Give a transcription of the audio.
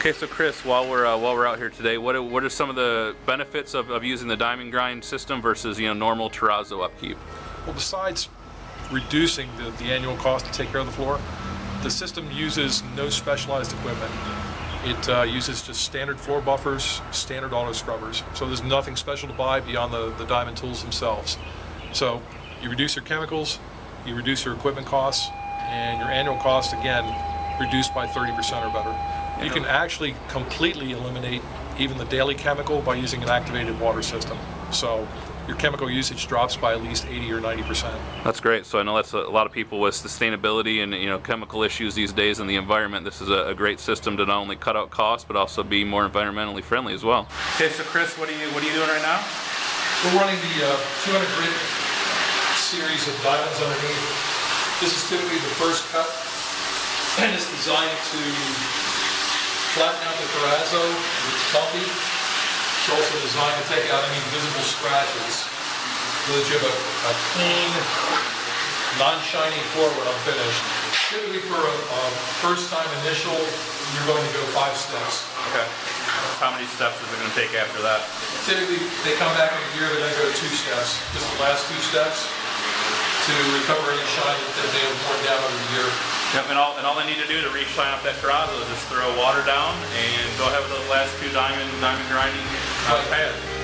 Okay, so Chris, while we're uh, while we're out here today, what are, what are some of the benefits of, of using the diamond grind system versus you know normal terrazzo upkeep? Well, besides reducing the, the annual cost to take care of the floor, the system uses no specialized equipment. It uh, uses just standard floor buffers, standard auto scrubbers. So there's nothing special to buy beyond the, the diamond tools themselves. So you reduce your chemicals, you reduce your equipment costs, and your annual cost, again, reduced by 30% or better. You can actually completely eliminate even the daily chemical by using an activated water system. So your chemical usage drops by at least 80 or 90%. That's great. So I know that's a, a lot of people with sustainability and you know chemical issues these days in the environment. This is a, a, great system to not only cut out costs but also be more environmentally friendly as well. Okay, so Chris, what are you what are you doing right now? We're running the uh, 200 grit series of diamonds underneath. This is typically the first cut and it's designed to flatten out the terrazzo, it's bumpy. It's also designed to take out any visible scratches so that you have a, a clean, non-shiny floor when I'm finished. Typically for a, a first time initial, you're going to go five steps. Okay. How many steps is it going to take after that? Typically, they come back in a year, they're going to go two steps. Just the last two steps to recover any shine that they have worn down over the year. Yep, and all, and all they need to do to re-shine up that terrazzo is just throw water down and go ahead with those last two diamond diamond grinding uh, pads.